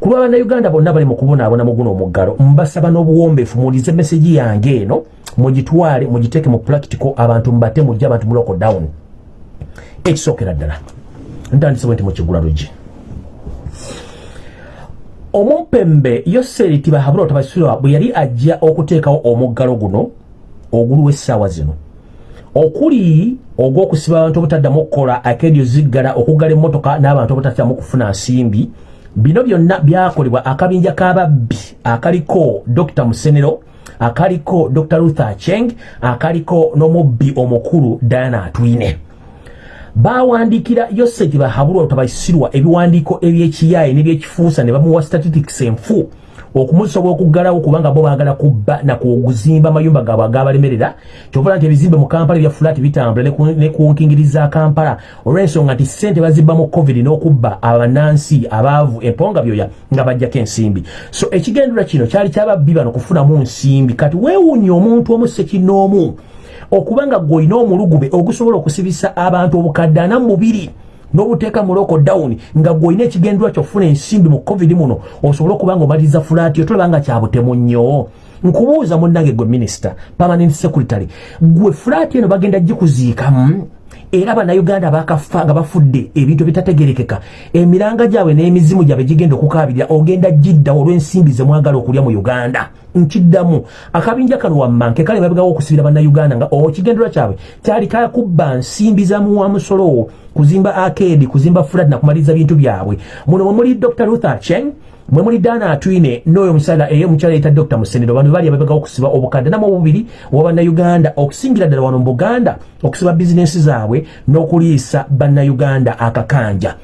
ku lwa bannayuganda bonna bali mu kubonaabona mu guno omuggalo mbasaba n'obuwombeefu mulize meseji yange eno mugitwale mugiteeke mu practical abantu mubate mujja abantu mu lockdown ekisookera ddala ntandisebwe nti mukigula lugi omumpembe yoseri tibahabula otabasirwa bwe yali ajja okuteekawo omuggalo guno oguluwa essaawa zino. Okuli ogw'okusiba abantu obutaddamu okukola akedio ziggala okuggala emmotoka n'abantu obutataddamu kufuna nsimbi bino byonna byakolebwa akabinja k'ababbi akaliko dr musenero akaliko dr luther cheng akaliko n'omubbi omukulu diana atwine. Bawandikira yoseti bahabulwa otabaisirwa ebiwandiiko ebyekiyaye nebyekifuusa ne bamuwa statistics enfu okumusobola okuggalawo kubanga bo baagala kubba nakuguzimba amayumba gaabwe agabalemerera. Kyovola nti ebizimbe mu kampala ebya fulaati bitambula ne kunkingiriza kampala. Olw'ensonga nti sente bazibba mu covid n'okubba abanansi abaavu emponga byoya nga bajjako ensimbi. So ekigendera kino kyali kyababbi bano kufunamu nsimbi. Kati weewuunya omuntu omu sekinoomu okubanga gweolina omulugube ogusobola okusibisa abantu obukadde ana mubiri n'obuteeka mu lockdown nga gweolina ekigendwa kyofuna ensimbi mu covid muno osobole okuba nga omaliriza fulaati otolaba nga kyabutemu nnyo. Nkubuuza munnange gwe minisita permanent secretary gwe fulaati eno bagenda gikuziikamu? Era bannayuganda bakafa nga bafudde ebintu bitategerekeka emiranga gyabwe n'emizimu gyabwe gigenda okukabirira ogenda giddawo olw'ensimbi zemwagala okulya mu uganda nkiddamu. Akabinja kano wammanke kale babegawo okusibira bannayuganda nga okigendera kyabwe kyali kakubba nsimbi za muwamusolo kuzimba akedi kuzimba fulat nakumaliriza bintu byabwe. Muno mwemuli dr luther cheng mwe muli daana atwine n'oyo omukyala eyo omukyala yita dr musenero bantu bali ababega okusiba obukadde. Namu obubiri owa bannayuganda okusingira ddala wano mu buganda okusiba bizinensi zaabwe n'okuliisa bannayuganda akakanja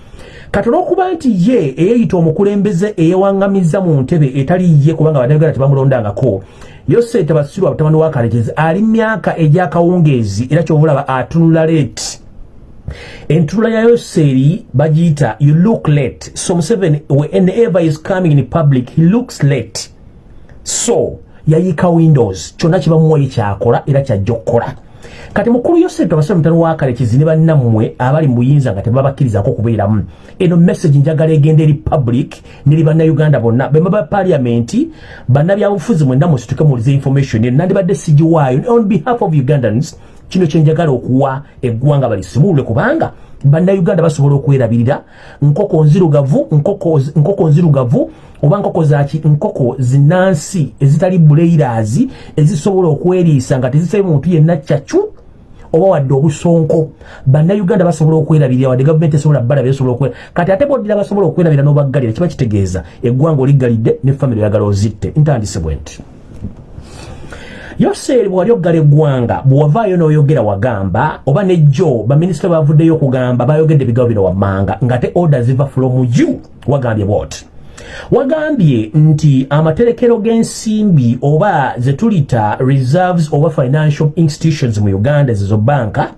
kati olwokuba nti ye eyeeyita omukulembeze eyewaŋŋamiza mu ntebe etali ye kubanga bannayuganda tebamulondangako yose tabasirwa batabani wa kalekezi ali myaka egyakawungeezi era kyobulaba atunula leeti. Entunula ya yoseeri bagiyita you look late. So museveni whenever is coming in public he looks late. So yayika windows kyonna kibamuwayi kyakola era kyajja okukola kati mukulu yoseeri tabasirwa mutano wa kalekezi ne bannammwe abali mu buyinza nga tebabakkirizako kubeeramu. Eno message njagala egenda eri public neri bannayuganda bonna. Bemaba paliamenti bannabyabufuzi mwenna musituke mulize information. Eno nandibadde sigiwaayo. On behalf of ugandans kino kyenjagala okuwa eggwanga balisimulule kubanga bannayuganda basobola okwerabirira nkoko nzirugavu nkoko nzirugavu oba nkoko zaki nkoko zinansi ezitali buleirazi ezisobola okweriisa nga tezisabye muntu yenna cyacu oba wadde obusonko. Bannayuganda basobola okwerabirira wadde gavumenti esobola balabira esobola okwera kati ate boddira basobola okwerabira n'obaggalira kiba kitegeeza eggwanga oliggalidde ne famire oyagala ozitte. Ntandise bwe nti. Yoseeri bwewali oggala eggwanga bwewavaayo n'oyogera wagamba oba nejjo baminisita bavuddeyo okugamba bayogedde ebigawo bino wammanga nga te order ziva from you wagambye bwoti wagambye nti amaterekero g'ensimbi oba ze tulita reserves oba financial institutions mu uganda ezizo banka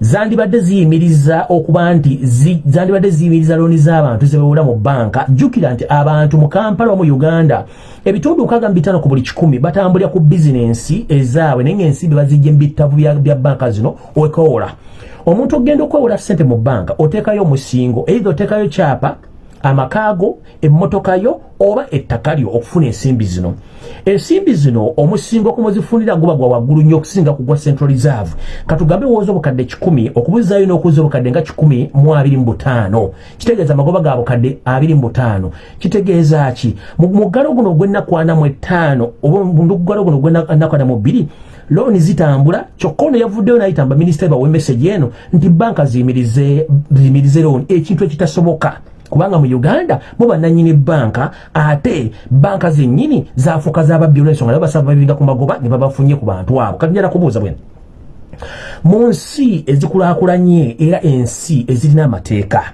zandibadde ziyimiriza okuba nti zandibadde ziyimiriza looni z'abantu zebewula mu banka jjukira nti abantu mu kampala mu uganda ebitundu nkaga mu bitaano ku buli kikumi batambulira ku bizinensi ezaabwe naye ngaensimbi bazijja mu bitavu bya banka zino wekoola omuntu ogenda okwewola ssente mu banka oteekayo omusingo eitha oteekayo kyapa amakaago emmotoka yo oba ettaka lyo okufuna ensimbi zino. Ensimbi zino omusingo kumuzifunira guba gwa waggulu nnyo okusinga kugwa central reserve. Katugambe wooza obukadde kikumi okubuzaayo n'okuza obukadde nga kikumi mu abiri mu butaano. Kitegeeza amagoba ga bukadde abiri mu butaano. Kitegeeza ki? Mu muggalo guno ogw'ennaku ana mu ettaano oba mugalo guno ogw'ennaku ana mu bbiri looni zitambula. Kyokka ono yavuddeyo nayitamba minisita bawe message eno nti banka ziyimirize looni ekintu ekitasoboka kubanga mu uganda mu bannanyini banka ate banka zennyini zafuuka zababbi olwensonga nabo basaba babinga ku magoba ne babafunye ku bantu abo. Kati njala kubuuza bwena mu nsi ezikulaakulanye era ensi ezirina amateeka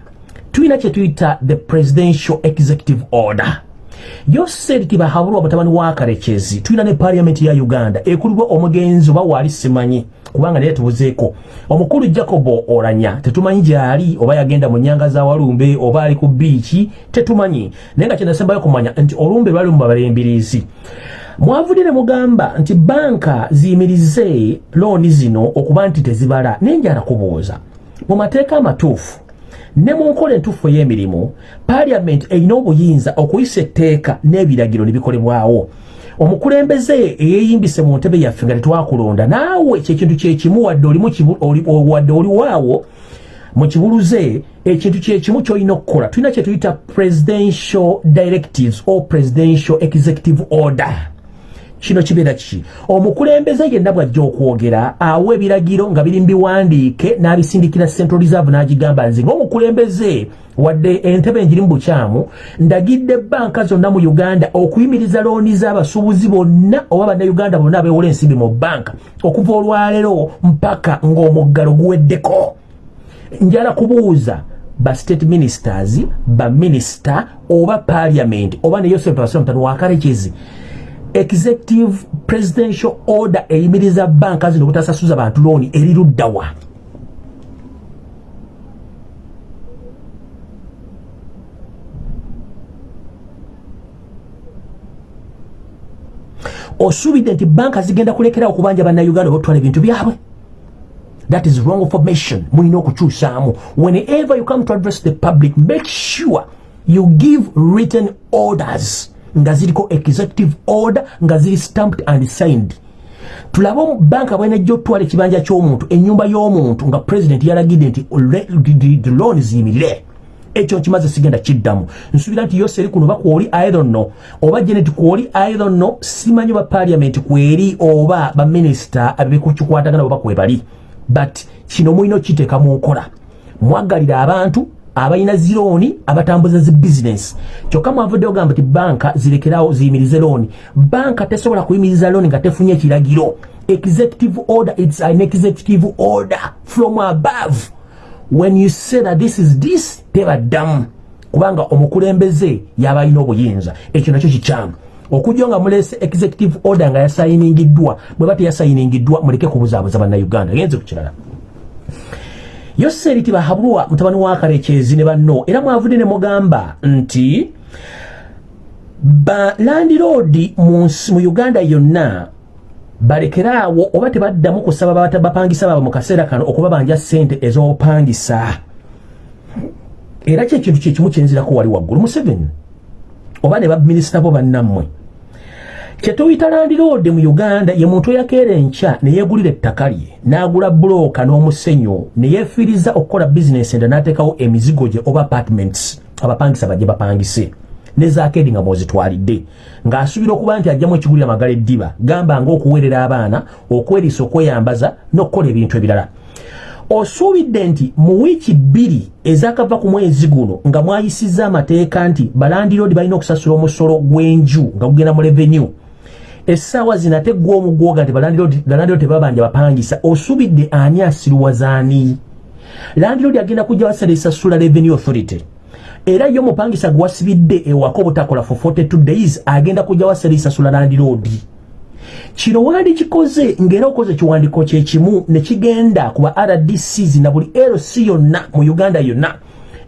tulina kye tuyita the presidential executive order. Yoseri tibahabulwa mutabani wa kalekezi tulina ne paliamenti ya uganda ekulibwa omugenzi oba waali simanyi kubanga naye tubuzeeko omukulu jacobo oranya tetumanyi gyali oba yagenda mu nyanga za walumbe oba ali ku biiki tetumanyi. Naye nga kyenasembayo kumanya nti olumbe lwali mu babalembirizi. Mwavudde ne mugamba nti banka ziyimirize looni zino okuba nti tezibala naye njala kubuuza. Mu mateeka amatuufu ne mu nkola entuufu ey'emirimu paliamenti erina obuyinza okuyisa etteeka n'ebiragiro ne bikolebwawo omukulembeze eyeeyimbise mu ntebe yaffe nga tetwakulonda. Naawe kyekintu kyekimu wadde oliwaawo mu kibuluze ekintu kyekimu kyolina okukola tulina kyetuyita presidential directives or presidential executive order kino kibeera kiki omukulembeze yenna bwajja okwogera awa ebiragiro nga biri mubiwandiike n'abisindikira central reserve n'agigamba nze ngaomukulembeze wadde entebe enjiri mu bukyamu ndagidde banka zonna mu uganda okuyimiriza looni z'abasuubuzi bonna oba bannayuganda bonna abeewola ensimbi mu banka okuva olwaleero mpaka ng'omuggalo guweddeko. Njala kubuuza ba state ministers ba minister oba parliament oba ne yosef basira mutano wakalekezi executive presidential order eyimiriza banka zino obutasasuza bantu looni eriruddawa osuubidde nti banka zigenda kulekerawo kubanja bannayuganda obotwala ebintu byabwe. That is wrong information. Mulina okukyusaamu. Whenever you come to address the public make sure you give written orders nga ziriko executive order nga ziri stamped and signed. Tulabe banka bwenajja otwala ekibanja ky'omuntu enyumba y'omuntu nga president yalagidde nti loan ziyimirire ekyo nkimaze sigenda kiddamu. Nsuubira nti yose eri kuno bakwoli irono oba genet kwoli irono simanyi ba parliament kweri oba baminisita abekukikwatagana oba kwebali. But kino mulina okiteeka mu nkola. Mwagalira abantu abalina zirooni abatambuza zi bizinesi kyokka mwavuddeyo gamba ti banka zirekerawo ziyimirize looni banka tesobola kuyimiriza looni nga tefunye ekiragiro executive order its an executive order from above. When you say that this is this tebaddamu kubanga omukulembeze yaba alina obuyinza. Ekyo nakyo kikyamu. Okujja nga mulese executive order nga yasayiningiddwa bwe ba teyasayiningiddwa muleke kubuzaabuza bannayuganda. Genze ku kirala yoseri tibahabulwa mutabani wa karekezi ne banno. Era mwavudde ne mugamba nti balandiroodi mu uganda yonna balekeraawo oba tebaddamu kusaba bapangisa baabwe mu kaseera kano okubabanja ssente ez'obupangisa. Era kyekintu kyekimu kyenzirako wali waggulu. Museveni? Oba ne baminisita bo bannammwe kyetuyita landiroodi mu uganda ye muntu eyakeera enkya neyeegulira ettaka lye n'agula bulooka n'omusenyu neyeefiiriza okukola bizinesi enda n'ateekawo emizigo gye oba apartments abapangisa bajje bapangise nezakeedi nga mwozitwalidde. Ng'asuubira okuba nti ajjamu ekigulira amagala eddiba gamba ng'okuweerera abaana okweriisa okweyambaza n'okukola ebintu ebirala. Osuubidde nti mu wiiki bbiri ezakava ku mwezi guno nga mwayisizza amateeka nti balandiroodi balina okusasula omusolo gw'enju nga gugenda mu revenue essaawa zino ate gwa omugwoga nti balandiroodi tebabanja bapangisa osuubidde ani asiruwazaani landiroodi agenda kujja wasala esasula revenue authority. Era yo mupangisa gwasibidde ewaka obutakola for 42 days agenda kujja wasala esasula landiroodi kino wandi kikoze ng'era okoze kiwandiko kyekimu ne kigenda ku ba rdcs na buli lc yonna mu uganda yonna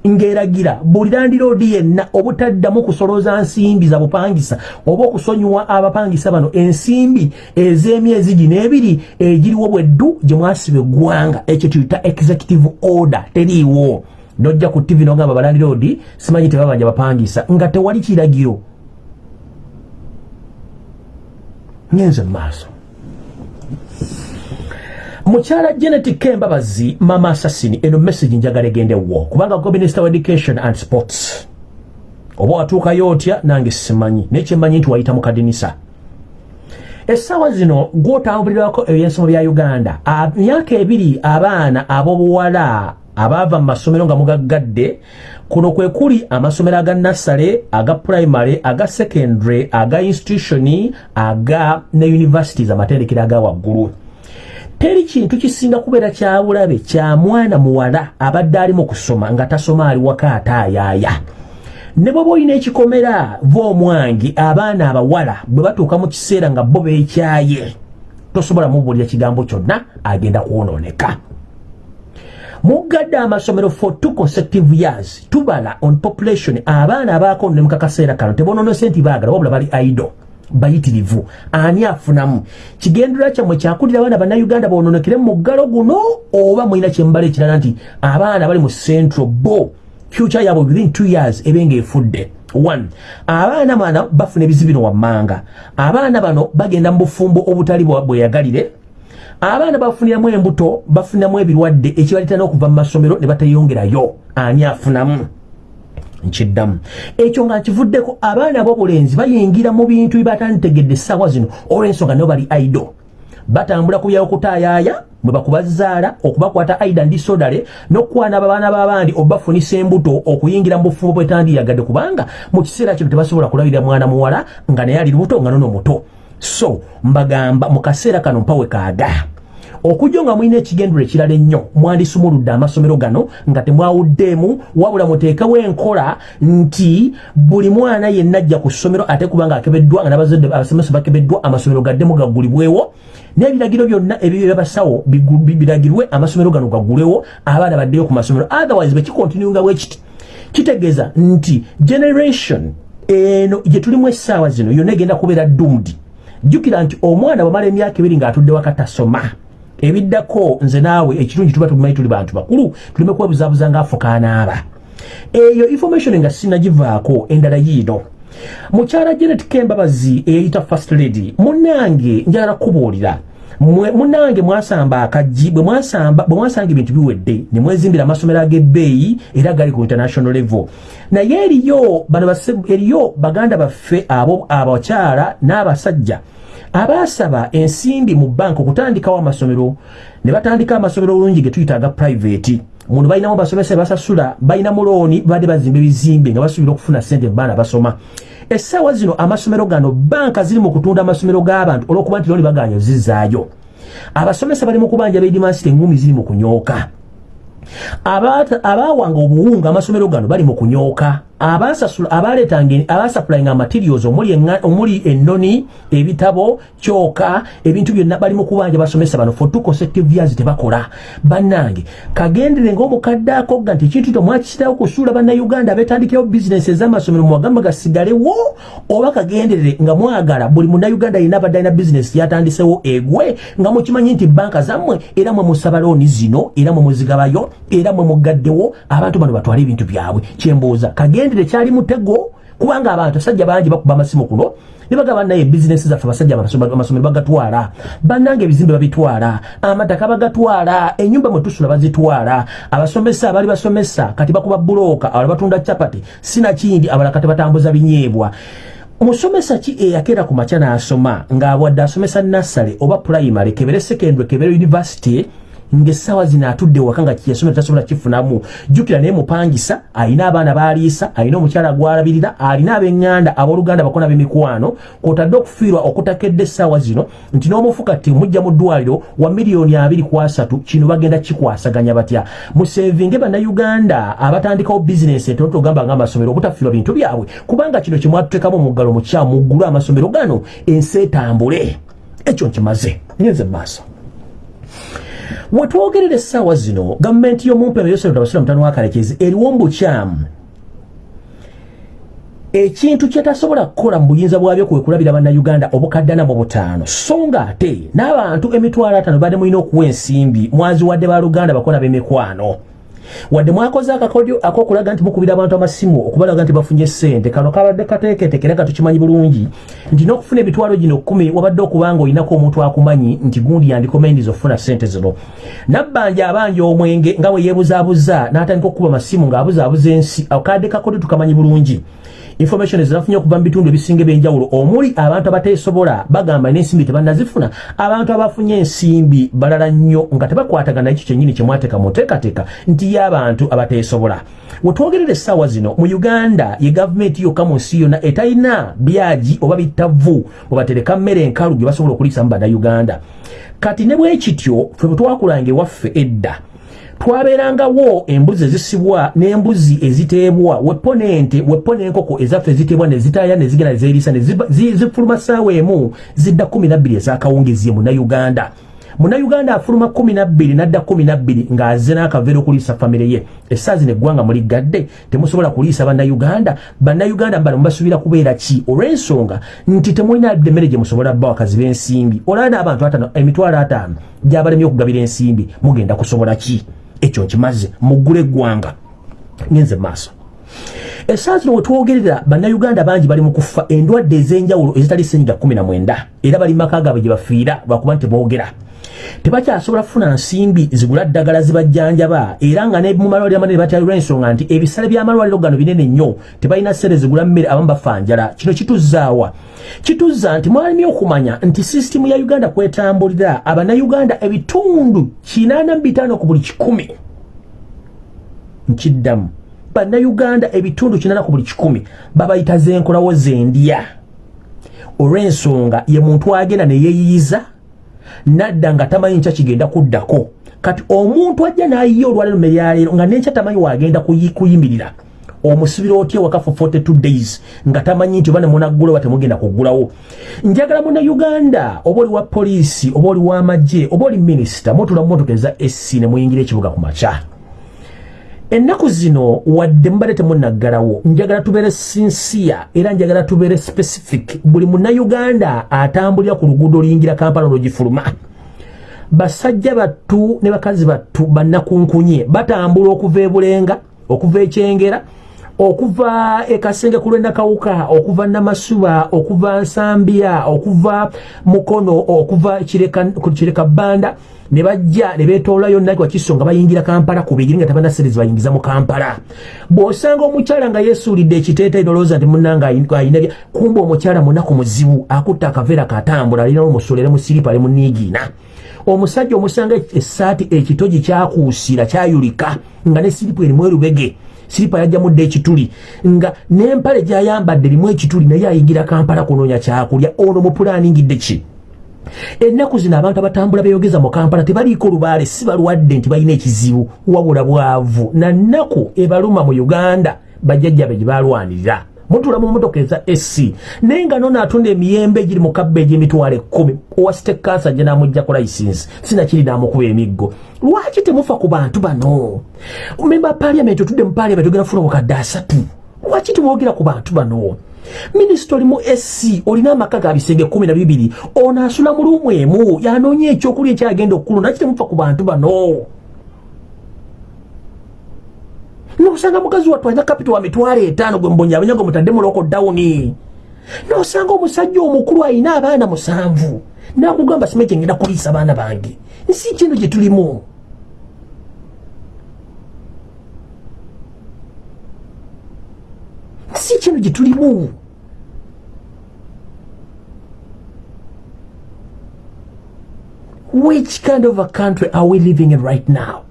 ng'eragira buli landiroodi yenna obutaddamu kusolooza nsimbi za bupangisa oba okusonyiwa abapangisa bano ensimbi ez'emyezi gino ebiri egiriwo bweddu gye mwasiba eggwanga ekyo tuyita executive order teriiwo. Nojja ku tv nogamba balandiroodi simanyi tebabanja bapangisa nga tewali kiragiro. Nyenze maaso mukyala genetic kembabazi mama assasini eno message njagala egendewo kubanga go minister of education and sports. Oba watuukayo otya? Nange simanyi. Naye kyemmanyi nti wayita mu kadinisa. Essaawa zino gwotambulirako ebyensomo bya uganda. Myaka ebiri abaana ab'obuwala abaava mu masomero nga mugaggadde kuno kwe kuli amasomero aga nassale aga primary aga secondary aga institutioni aga ne universities amatendekero aga waggulu teri kintu kisinga kubeera kyabulabe kya mwana muwala abadde ali mu kusoma nga tasoma ali waka ataayaaya ne bwoba olina ekikomera va omwangi abaana abawala bwe batuuka mu kiseera nga bo beekyaye tosobola mubuulira kigambo kyonna agenda kwonooneka. Mugadde amasomero for two consecutive years tubala on population abaana abakonone mukakaseera kano tebononese nti baagala wabula bali ido bayitirivu. Ani afunamu? Kigendera kyammwe kyakulira abaana bannayuganda bononekere mu muggalo guno oba mulina kyembala ekirala nti abaana bali mu central bo future yabwe within two years ebenga efudde. One abaana bano bafuna ebizibino wammanga. Abaana bano bagenda mu bufumbo obutali bweyagalire. Abaana bafuniramu embuto bafuniramu ebirwadde ekibaleeta n'okuva mu masomero ne batayongerayo. Ani afunamu nkiddamu ekyo nga nkivuddeko abaana b'obulenzi bayingira mu bintu byebatanditegedde essaawa zino olw'ensonga nabo bali aido. Batambula ku byokutaayaaya bwe bakubazaala okubakwata aida ndi sodale n'okukwana ababaana b'abandi obafunisa embuto okuyingira mu bufumbo bwetandiyagadde kubanga mu kiseera kino tebasobola kulabirira mwana muwala nga naye ali lubuto nga nono muto so mbagamba mu kaseera kano mpawe kaaga okujja nga mulina ekigendero ekirala ennyo mwandisumuludde amasomero gano nga temwawuddeemu wabula muteekewo enkola nti buli mwana yenna ajja ku ssomero ate kubanga akebeddwa nga nabazadde abasomesa bakebeddwa amasomero gaddemu gaggulibwewo n'ebiragiro byonna ebyo byabasawo biragirwe amasomero gano gaggulwewo abaana baddeyo ku masomero. Otherwise bekikontinunga bwekiti kitegeeza nti generation eno gye tulimu essaawa zino yonna egenda kubeera dumdi jjukira nti omwana bwamala emyaka ebiri ng'atudde wakatasoma ebiddako nze naawe ekirungi tuba tumanyi tuli bantu bakulu tulime kwebuzaabuza ngaafukaanaaba eyo information nga sinagivaako endala yiino. Mukyala janet kembabazi eyayita first lady munange njagala kubuulira munange mwasamba akajji bwe mwasanga ebintu biwedde ne mwezimbira amasomero ag'ebbeeyi era gali ku international level. Naye eriyo bano eriyo baganda baffe abo abakyala n'abasajja abaasaba ensimbi mu banka okutandikawo amasomero ne batandika amasomero olungi ge tuyita aga private. Muntu balinamu basomesa basasula balinamu looni badde bazimba ebizimbe nga basuubira okufuna sente baana basoma essaawa zino amasomero gano banka ziri mu kutunda amasomero g'abantu olw'okuba nti looni baganya zizaayo abasomesa bali mu kubanja bedimansite engumi ziri mu kunyooka. Abaawanga obuwunga amasomero gano bali mu kunyooka abasasula abaletanga abasapulainga materials omuli ennoni ebitabo kyoka ebintu byonna bali mu kubanja basomesa bano for two consecutive years tebakola. Bannange kagendere ng'omukadde akogga nti ekintu tomwakisirawo kusuula bannayuganda betandikirawo bizinesi ez'amasomero muwagamba gasigalewo oba kagenderere nga mwagala buli munnayuganda yina abadde alina bizinesi yatandisewo egwe nga mukimanyi nti banka zammwe era mwe musaba looni zino era mwe muzigabayo era mwe mugaddewo abantu bano batwale ebintu byabwe. Kyembuuza kagende emitendere kyali mutego kubanga abantu basajja bangi bakuba amasimu kuno nibagamba naye bizinesi zaffe basajja amasomero bagatwala. Bannanga ebizimbe babitwala amataka bagatwala enyumba mwetusula bazitwala. Abasomesa abali basomesa kati bakuba bulooka abala batunda capati sinakindi abala kati batambuza binyeebwa. Musomesa ki eyakeera ku makya n'asoma ng'abwadde asomesa nassale oba primary kebere secondary kebere university ng'essaawa zino atudde waka nga kiyasomera tasobola kifunamu. Jjukira naye mupangisa alina abaana baliisa alina omukyala gwalabirira alina ab'eŋŋanda abooluganda bakona b'emikwano kwotadde okufiirwa okutakedde essaawa zino nti n'omufuka ti mujja mu ddwaliro wa miliyoni abiri ku asatu kino bagenda kikwasaganya batya? Musevinge bannayuganda abatandikawo bizinesi entonoto ogamba ng'amasomero obutafiirwa bintu byabwe kubanga kino kyemwatutekamu omuggalo mukyamu muggulu amasomero gano ensi etambule. Ekyo nkimaze. Ngenze mu maaso wetwogerera essaawa zino gavumenti y'omumpema yosetabasula mutano wakalekezi eriwo mbukyamu ekintu kyetasobola kukola mu buyinza bwabyo kwe kulabira bannayuganda obukaddana mu butaano. So nga ate n'abantu emitwalo ataano badde mulina okuwa ensimbi mwaziwadde baluganda bakola b'emikwano wadde mwakoze akakodyo akokulaga nti mukubira abantu amasimu okubalaga nti bafunye sente kano kabadde kateeketekera nga tukimanyi bulungi nti n'okufuna ebitwalo gino kkumi wabadde okubanga olinako omuntu akumanyi nti gundi yandikomendiz okufuna sente zino. Nabbanja abanja omwenge nga bwe yeebuzaabuza n'atandika okukuba amasimu ng'abuzaabuza ensi akadde kakodyo tukamanyi bulungi information ezinafunye okuva mu bitundu ebisinga ebyenjawulo. Omuli abantu abateesobola bagamba n'ensimbi tebannazifuna. Abantu abafunye ensimbi balala nnyo nga tebakwatagana ekyo kyennyini kyemwateeka mu nteekateeka nti y'abantu abateesobola. Wetwogerera essaawa zino mu uganda ye gavumenti yokka mu nsi yonna etalina byagi oba bittavu bwebatereka mmere enkalu gye basobola okuliisamu bannayuganda. Kati ne bwe kityo ffe bwe twakulanga ewaffe edda twabeerangawo embuzi ezisibwa n'embuzi eziteebwa wepo n'ente wepo n'enkoko ezaffe eziteebwa nezitaaya nezigenda nezeriisa zifuluma ssaawa emu zidda kumi nabbiri ezakawungezie munnayuganda. Munauganda afuluma kumi nabbiri nadda kumi nabbiri ng'aze n'akaveera okuliisa famire ye. Essaawa zino eggwanga muligadde temusobola kuliisa bannauganda bannauganda mbala mubasuubira kubeera ki? Olw'ensonga nti temulina emmere gye musobola bba wakazi b'ensimbi. Olaba n'abantu emitwalo ataano gy'abalemye okugabira ensimbi mugenda kusobola ki ekyo nkimaze muggula eggwanga ngenze maaso essaawa zino wetwogerera bannayuganda bangi bali mu kufa endwadde ez'enjawulo ezitali senyiga 19 era bali maka gaabwe gye bafiira lwakuba nti teboogera tebakyasobola kufuna nsimbi zigula ddagala zibajjanjaba era nga ne mumalwaliro amanene batyalirwa ensonga nti ebisale by'amalwaliro gano binene nnyo tebalina ssere zigula mmere abamu bafa njala. Kino kituzaawa kituzza nti mwalimi okumanya nti sisitimu ya uganda kwetambulira abannayuganda ebitundu 85 ku buli kikumi. Nkiddamu bannayuganda ebitundu kinana ku buli kikumi babayita zenkolawo zendya olw'ensonga ye muntu agenda neyeeyiyiza nadda nga tamanyi nkya kigenda kuddako. Kati omuntu ajja n'ayiya olwalero meryaleero nga nenkya tamanyi wagenda kuyimirira. Omusibira otya waka for 42 days nga tamanyi nti oba nemunaggula oba temugenda kuggulawo? Njagala munauganda oba oli wa poliisi oba oli w'amagye oba oli minisita mutula mu motoka eza sc nemuyingira ekibuga ku makya ennaku zino wadde mubadde temunaggalawo njagala tubeere sinsiya era njagala tubeere specific. Buli munnauganda atambulira ku luguudo oluyingira kampala olwogifuluma basajja battu ne bakazi battu bannakunkunye batambula okuva ebulenga okuva ekyengera okuva ekasenge ku lwendakawuka okuva namasuba okuva nsambya okuva mukono okuva kireka bbanda ne bajja ne beetoolayo naki wakiso nga bayingira kampala ku bigiri nga tabanaserezi bayingiza mu kampala. Bw'osanga omukyala nga yeesuulidde ekiteeteyi nolowooza nti munnanga ayina kumba omukyala munaku muzibu akutta akaveera katambula alinawo omusolo era musiripa ali muniigiina omusajja omusanga essaati ekitogi kyakuusira kyayulika nga ne siripu erimu erubege siripa yajjamudde ekituli nga n'empale gyayambadde erimu ekituli naye ayingira kampala kunoonya kyakulya. Ono mupulaaningidde ki? Ennaku zino abantu abatambula beyogeza mu kampala tebaliiko lubaale si balwadde nti balina ekizibu wabula bwavu. Na nnaku ebaluma mu uganda bajjajjabe gye balwanirira mutula mu motoka eza sc naye nga nono atunda emiyembe egiri mu kabba egy'emitwalo ekkumi owasite kansa gye namugjaku licensi sinakiri namukuba emiggo. Lwaki temufa ku bantu bano? Memba paliamenti otudde mu paliamenti ogenda kufuna obukadde asatu. Lwaki temwogera ku bantu bano? Minisita oli mu sc olina amaka ga bisenge kumi na bibiri ono asula mu luumu emu yanoonya ekyokulya ekyagenda okulu naki temufa ku bantu bano nosanga mukazi wattu alina kapito wa mitwalo etaano gwe mbonyabanya gwe mutadde muloko dawuni nosanga omusajja omukulu alina abaana musanvu nakugamba sime kyengenda kuliisa baana bange. Nsi kino gye tulimu. Si kino gye tulimu. Which kind of a country are we living in right now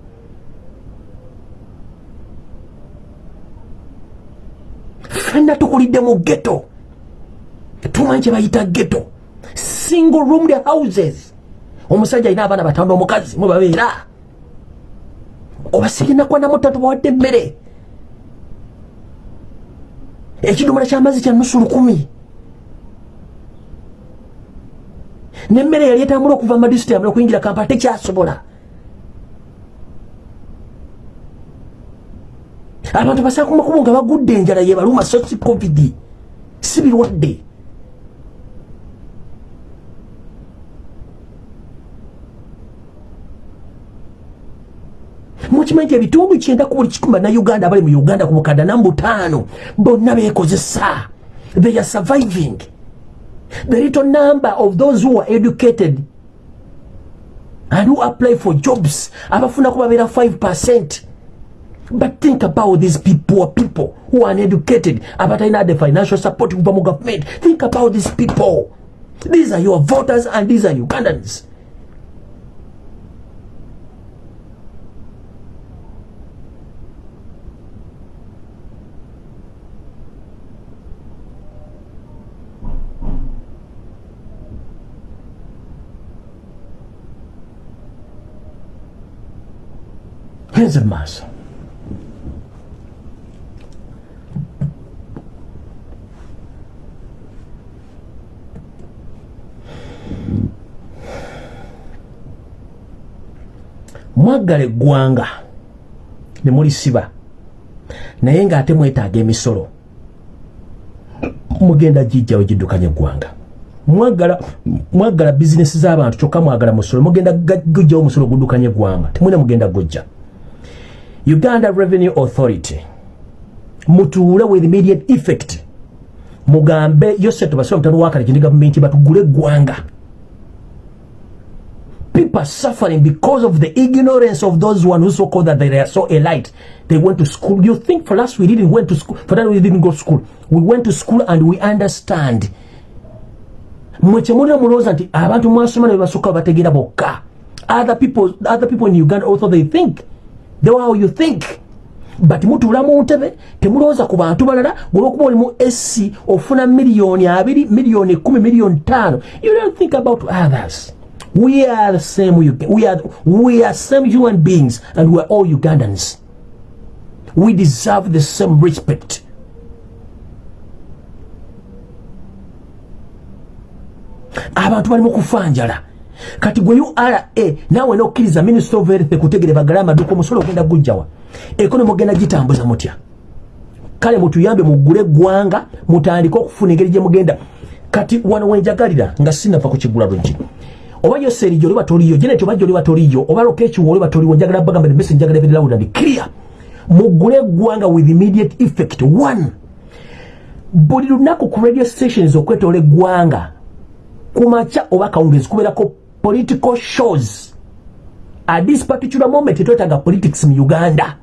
fenna tukulidde mu ghetto. Tumanyi kye bayita ghetto. Single roomed houses. Omusajja alina abaana batano omukazi mubabeera oba sirinakwa namutatu bawadde emmere. Ekidomola kyamazzi kya nusu lukumi. Nemmere yali etambula okuva madisiti amala okuyingira kampala tekyasobola abantu basanga kumakubo nga bagudde enjala yebaluma so si covid. Si birwadde. Mukimanyi nti ebitundu kyenda ku buli kikumi bannauganda abali mu uganda ku bukadda namu butaano bonna beekozesa. They are surviving. The little number of those who are educated and who apply for jobs abafunaku babeera 5 percent but think about these people people who are uneducated abatalina the financial support mu government. Think about these people. These are your voters and these are ugandans. A maaso mwaggala eggwanga ne mulisiba. Naye ng'ate mwetaaga emisolo mugenda gijjawe giddukanya eggwanga. Mwagala mwagala bizinesi z'abantu kyokka mwagala musolo mugenda gujjawo musolo guddukanya eggwanga temwina mugenda gujja. Uganda revenue authority mutuule with immediate effect. Mugambe yose tubasira mutano wakale kindi gavumenti batugule eggwanga people suffering because of the ignorance of those one who so called that they are so elite. They went to school. You think for us we didn't went to school for that we didn't go to school. We went to school and we understand. Mwekyemulira mulowooza nti abantu mwasoma ne bebasooka bategeera bokka. Other people, other people in uganda also they think. The way how you think. But mutuula mu ntebe temulowooza ku bantu balala olwokuba oli mu sc ofuna miliyoni abiri miliyoni ekumi miliyoni tano you don't think about others we are the same we are, we are same human beings and we are all ugandans. We deserve the same respect. Abantu bali mukufanjala kati gwe ura naawe nokkiriza minister of health kutegere bagale amaduka omusolo ogenda gujjawa. Ekonomi ogenda gitambuza mutya? Kale mutuyambe mugule eggwanga mutandike okufuna engeri gyemugenda kati wano wenjagalira nga sinava kukigula luggi oba yoserijo oliba toliyo jeneti oba gyoliba toliyo oba lokekiwa oliba toliwo njagala bagamba emesi njagala ebirilawudandi clear. Mugule eggwanga with immediate effect. One buli lunaku ku radio stations okwetoola eggwanga kumacha oba kawungezi kubeerako political shows. At this particular moment twetaaga politics mu uganda.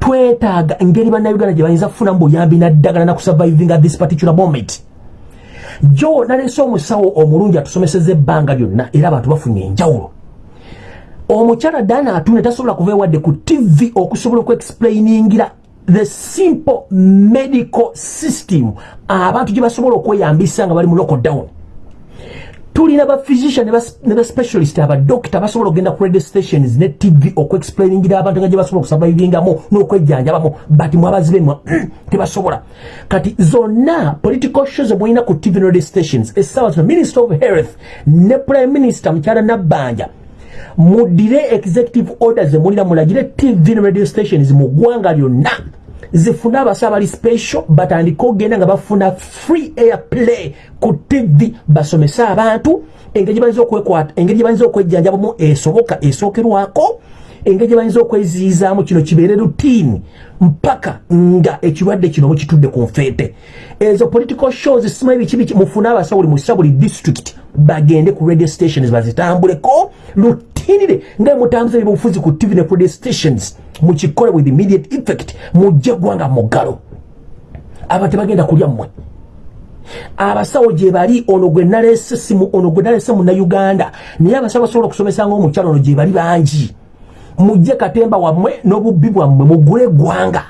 Twetaaga engeri bannayuganda gye bayinza kufunamu buyambi naddagala nakusurviving at this particular moment jo nalese omusawo omulungi atusomeseza ebbanga lyonna era abantu bafunye enjawulo. Omukyala dana atune tasobola kuva ewadde ku tv okusobola okuexplainingira the simple medical system abantu gye basobola okweyambisa nga bali mu lockdown tulina ba physician ne ba specialist aba doctor basobola okugenda ku radio stations ne tv okuexplainingira abantu nga gye basobola okusurvivingamu n'okwejjanjabamu but mwabazibe mwa tebasobola. Kati zonna political shows mwolina ku tv ne radio stations essaawa zino minister of health ne prime minister mukyala nabbanja mudire executive orders emulina mulagire tv ne radio stations mu ggwanga lyonna zifune abasa abali special batandike okgenda nga bafuna free air play ku tv basomese abantu engeri engeri gyebayinza okwejjanjabamu esoboka esookerwako engeri gyebayinza okweziizaamu kino kibeere rutini mpaka nga ekirwadde kino mukitudde ku nfeete. Ezo political shows simanyi bikibiki mufune abasawuli musa buli district bagende ku radio stations bazitambuleko rutinire nga mutambuza ebyobufuzi ku tv ne radio stations mukikole with immediate effect mujje gwanga mugalo aba tebagenda kulya mmwe. Abasawo gye bali ono gwe nalese simu ono gwe nalese munnauganda naye abasawo basobola okusomesa nga omukyalo ono gye bali bangi. Mujje katemba wammwe n'obubbi bwammwe mugule eggwanga.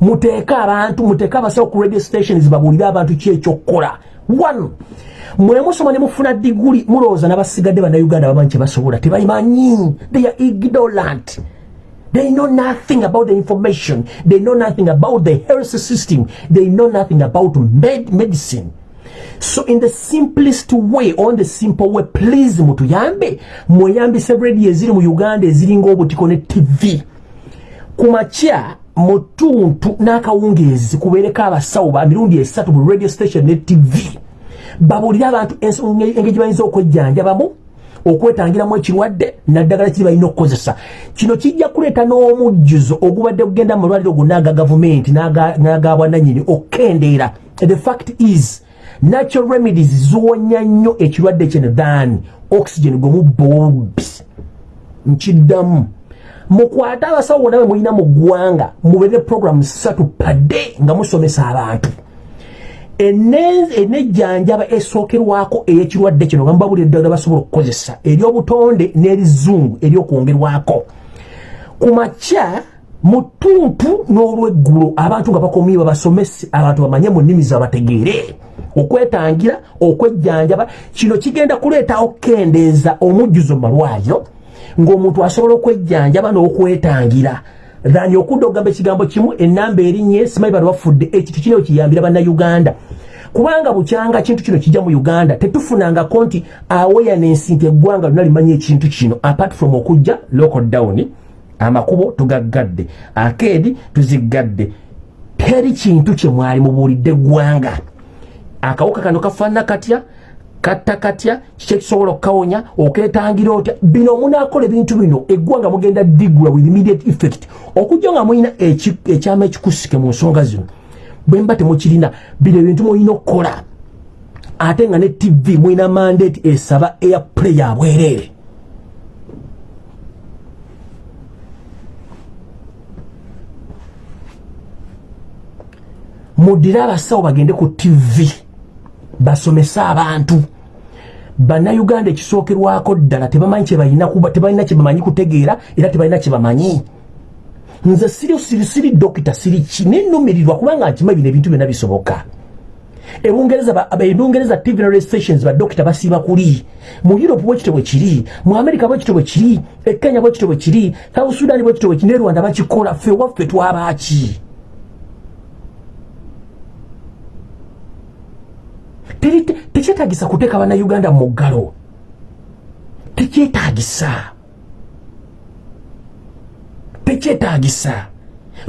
Muteeke abantu muteeke abasawo ku radio stations babuulire abantu ki ekyokukola. One mwe musoma ne mufuna diguli mulowooza n'abasigadde bannayuganda bamanyi kye basobola tebayimanyi. They are ignorant They know nothing about the information. They know nothing about the health system. They know nothing about med medicine. So in the simplest way, on the simple way, please mutuyambe, muyambise radio eziri mu Uganda eziringa obutiko ne TV. Kumacha mutuntu n'akawungezi kubeereko abasawo ba mirundi esatu radio station ne TV. Babuulire abantu engeri bayinza okwejjanjabamu okwetangiramu ekirwadde naddagala kiri balina okukozesa. Kino kijja kuleeta n'omujjuzo ogubadde kugenda mulwaliro gonna aga gavumenti n'agabwananyini okukendeera the fact is natural remedies ziwonya nnyo ekirwadde kino. Than oxygen gwe mubbobi nkiddamu. Mukwate abasawo bonna be mulina mu ggwanga mubeere programu ssatu padde nga musomesa abantu enejjanjaba esookerwako eyekirwadde kino gamba buli eddagala basobola okukozesa eryobutonde n'erizungu eryokwongerwako. Ku makya mu ttuntu n'olweggulo abantu nga bakomye babasomese abantu bamanye mu nnimi zabategeere. Okwetangira okwejjanjaba kino kigenda kuleetawo kendeeza omujjuzo malwaliro ng'omuntu asobola okwejjanjaba n'okwetangira thani okudda okugamba ekigambo kimu enamba erinye simanyi bano bafudde. Ekiti kino kiyambira bannayuganda. Kubanga bukyanga kintu kino kijja mu uganda tetufunangako nti awareness nti eggwanga lona limanyi ekintu kino. Apart from okujja local down amakubo tugaggadde akeedi tuziggadde. Teri kintu kyemwali mubuulidde eggwanga. Akawuka kano kafaanana katya katta katya kiki ekisobola okukawonya oketangira otya? Bino omunaakola ebintu bino eggwanga mugenda digula with immediate effect. Okujja nga mulina ekyama ekikusike mu nsonga zino bwe mba temukirina bino ebintu mulina okukola. Ate nga ne tv mulina mandate esaba airplay abwereere muddire abasawo bagende ku tv basomese abantu bannayuganda ekisookerwako ddala tebamanyi tebalina kyebamanyi kutegeera era tebalina kyebamanyi nze siri siri siri dokita siri ki? Nenumirirwa kubanga nkima bino ebintu byonna bisoboka. Ebungereza tv na stations badokita basiiba kuli. Mu europe bwekito bwe kiri mu america bwekito bwe kiri ekenya bwekito bwe kiri south sudan bwekito bwe kiri ne rwanda bakikola ffe waffe twabaaki tekyetagisa kuteeka bannayuganda mu ggalo tekyetagisa tekyetagisa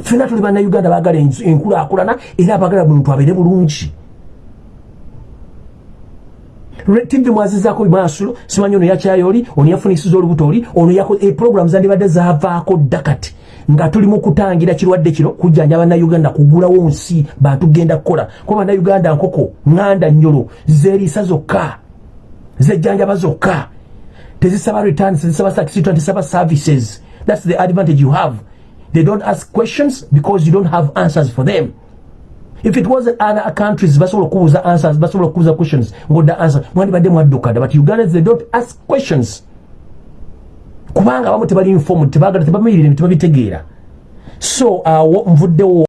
fena tuli bannayuganda baagala enkulaakulana era baagala muntu abeere bulungi. Tivi mwazizaako bimasulo simanyi ono yakyayoli ono yafunisiza olubuto oli ono eprogramu zandibadde zavaako dda kati nga tuli mu kutangira kirwadde kino kujjanja bannayuganda kugulawo nsi bantugenda kukola. Kuba bannayuganda nkoko ŋŋanda nnyolo zeeriisa zokka zejjanjaba zokka. Tezisaba returns tezisaba satisfactory tezisaba services. That's the advantage you have. They don't ask questions because you don't have answers for them. If it wasn't other countries basobola okubuuza answers basobola okubuuza questions ngodda answer. Mwandibadde mwaddukadda but ugandans they don't ask questions kubanga abamu tebali informed tebagala tebamirire tebabitegeera so awo nvuddewo